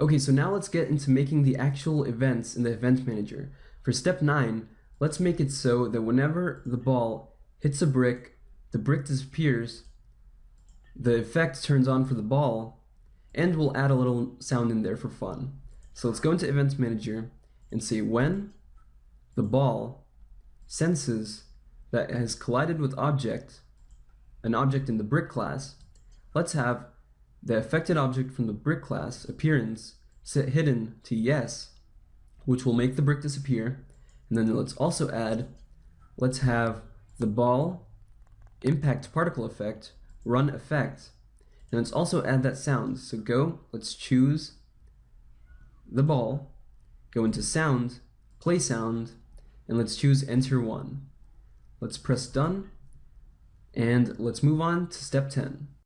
Okay, so now let's get into making the actual events in the event manager. For step 9, let's make it so that whenever the ball hits a brick, the brick disappears, the effect turns on for the ball, and we'll add a little sound in there for fun. So let's go into event manager and say when the ball senses that it has collided with object, an object in the brick class, let's have the affected object from the brick class appearance set hidden to yes, which will make the brick disappear. And then let's also add, let's have the ball impact particle effect run effect. And let's also add that sound. So go, let's choose the ball, go into sound, play sound, and let's choose enter one. Let's press done, and let's move on to step 10.